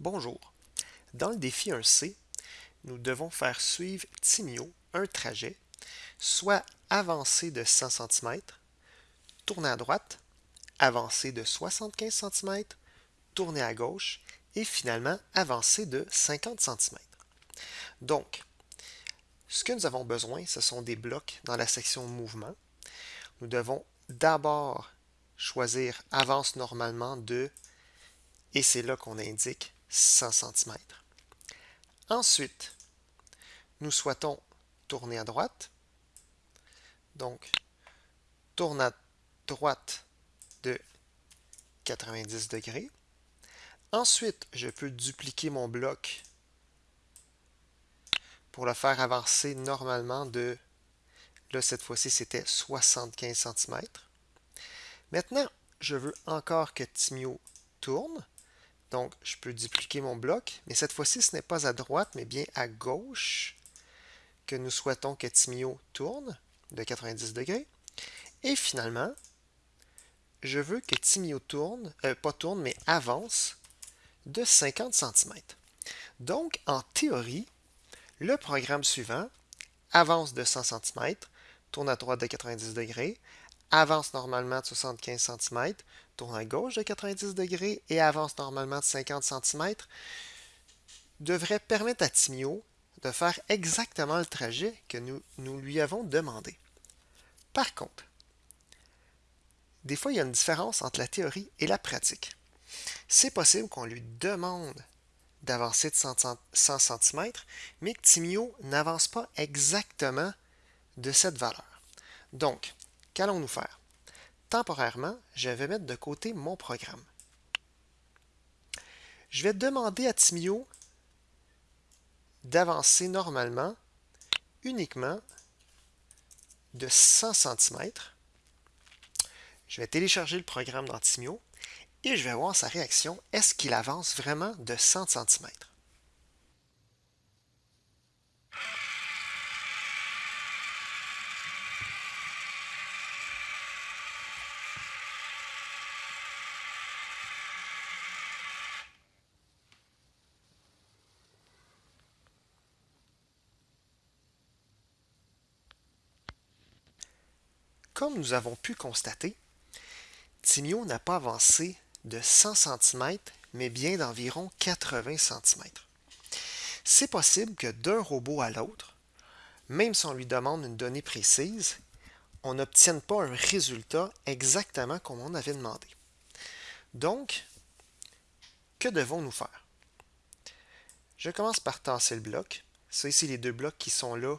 Bonjour. Dans le défi 1C, nous devons faire suivre Timio un trajet, soit avancer de 100 cm, tourner à droite, avancer de 75 cm, tourner à gauche et finalement avancer de 50 cm. Donc, ce que nous avons besoin, ce sont des blocs dans la section mouvement. Nous devons d'abord choisir avance normalement de, et c'est là qu'on indique 100 cm. Ensuite, nous souhaitons tourner à droite. Donc, tourne à droite de 90 degrés. Ensuite, je peux dupliquer mon bloc pour le faire avancer normalement de, là cette fois-ci c'était 75 cm. Maintenant, je veux encore que Timio tourne. Donc, je peux dupliquer mon bloc, mais cette fois-ci, ce n'est pas à droite, mais bien à gauche que nous souhaitons que Timio tourne de 90 degrés. Et finalement, je veux que Timio tourne, euh, pas tourne, mais avance de 50 cm. Donc, en théorie, le programme suivant avance de 100 cm, tourne à droite de 90 degrés, avance normalement de 75 cm, tourne à gauche de 90 degrés et avance normalement de 50 cm, devrait permettre à Timio de faire exactement le trajet que nous, lui avons demandé. Par contre, des fois, il y a une différence entre la théorie et la pratique. C'est possible qu'on lui demande d'avancer de 100 cm, mais que Timio n'avance pas exactement de cette valeur. Donc, qu'allons-nous faire? Temporairement, je vais mettre de côté mon programme. Je vais demander à Timio d'avancer normalement uniquement de 100 cm. Je vais télécharger le programme dans Timio et je vais voir sa réaction. Est-ce qu'il avance vraiment de 100 cm? Comme nous avons pu constater, Timio n'a pas avancé de 100 cm, mais bien d'environ 80 cm. C'est possible que d'un robot à l'autre, même si on lui demande une donnée précise, on n'obtienne pas un résultat exactement comme on avait demandé. Donc, que devons-nous faire? Je commence par tasser le bloc. Ça ici, les deux blocs qui sont là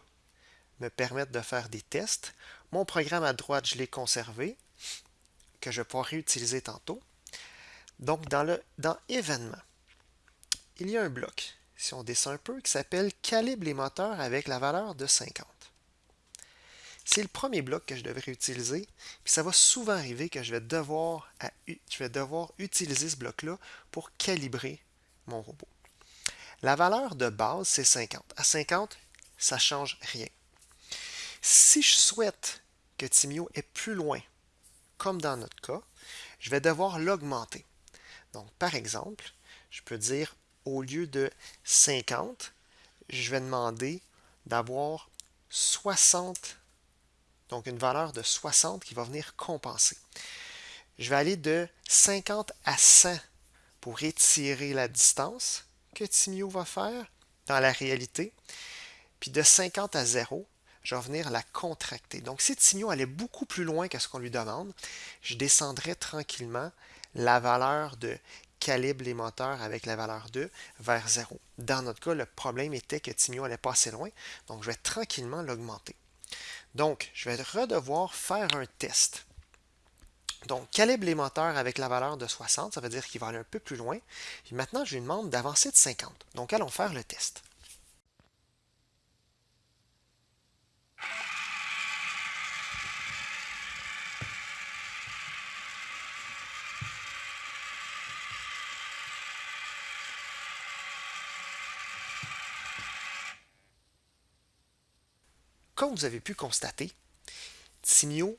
me permettent de faire des tests. Mon programme à droite, je l'ai conservé, que je pourrai réutiliser tantôt. Donc, dans, le, dans Événements, il y a un bloc, si on descend un peu, qui s'appelle Calibre les moteurs avec la valeur de 50. C'est le premier bloc que je devrais utiliser, puis ça va souvent arriver que je vais devoir, je vais devoir utiliser ce bloc-là pour calibrer mon robot. La valeur de base, c'est 50. À 50, ça ne change rien. Si je souhaite que Timio est plus loin, comme dans notre cas, je vais devoir l'augmenter. Donc, par exemple, je peux dire au lieu de 50, je vais demander d'avoir 60, donc une valeur de 60 qui va venir compenser. Je vais aller de 50 à 100 pour étirer la distance que Timio va faire dans la réalité. Puis de 50 à 0, je vais venir la contracter. Donc si Timio allait beaucoup plus loin que ce qu'on lui demande, je descendrai tranquillement la valeur de calibre les moteurs avec la valeur 2 vers 0. Dans notre cas, le problème était que Timio allait pas assez loin, donc je vais tranquillement l'augmenter. Donc, je vais redevoir faire un test. Donc, calibre les moteurs avec la valeur de 60, ça veut dire qu'il va aller un peu plus loin. Et maintenant, je lui demande d'avancer de 50. Donc, allons faire le test. Comme vous avez pu constater, Timio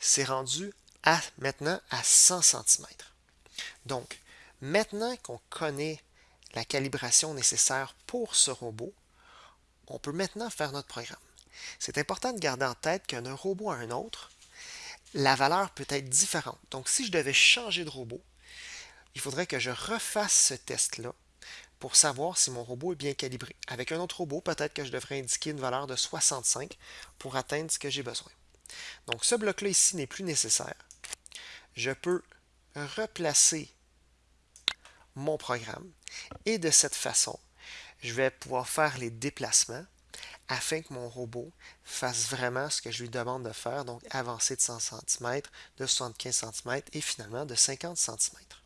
s'est rendu à, maintenant à 100 cm. Donc, maintenant qu'on connaît la calibration nécessaire pour ce robot, on peut maintenant faire notre programme. C'est important de garder en tête qu'un robot à un autre, la valeur peut être différente. Donc, si je devais changer de robot, il faudrait que je refasse ce test-là pour savoir si mon robot est bien calibré. Avec un autre robot, peut-être que je devrais indiquer une valeur de 65 pour atteindre ce que j'ai besoin. Donc, ce bloc-là ici n'est plus nécessaire. Je peux replacer mon programme et de cette façon, je vais pouvoir faire les déplacements afin que mon robot fasse vraiment ce que je lui demande de faire, donc avancer de 100 cm, de 75 cm et finalement de 50 cm.